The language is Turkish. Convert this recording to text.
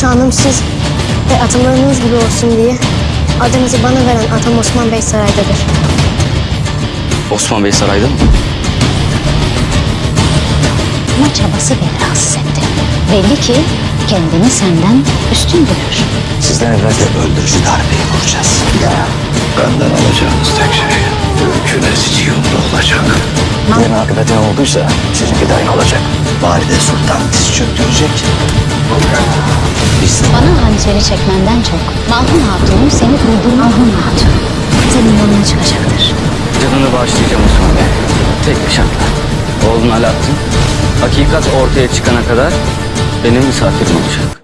Şanım siz ve atalarınız gibi olsun diye adınızı bana veren atam Osman Bey saraydadır. Osman Bey sarayda mı? Ama çabası beni rahatsız etti. Belli ki kendini senden üstün görür. Sizden evvel de öldürücü darbeyi vuracağız. Benden alacağınız tek şey künesici yolda olacak. Benim akıbeti ne olduysa sizinki de aynı olacak. Valide Sultan diz çöktürecek. Bana hançeri çekmenden çok Malhun Hatun'un seni duyduğunu Malhun Hatun senin yanına çıkacaktır. Canını bağışlayacağım Osman Bey. Tek bir şartla. Oğlun Alaaddin, hakikat ortaya çıkana kadar benim misafirim olacak.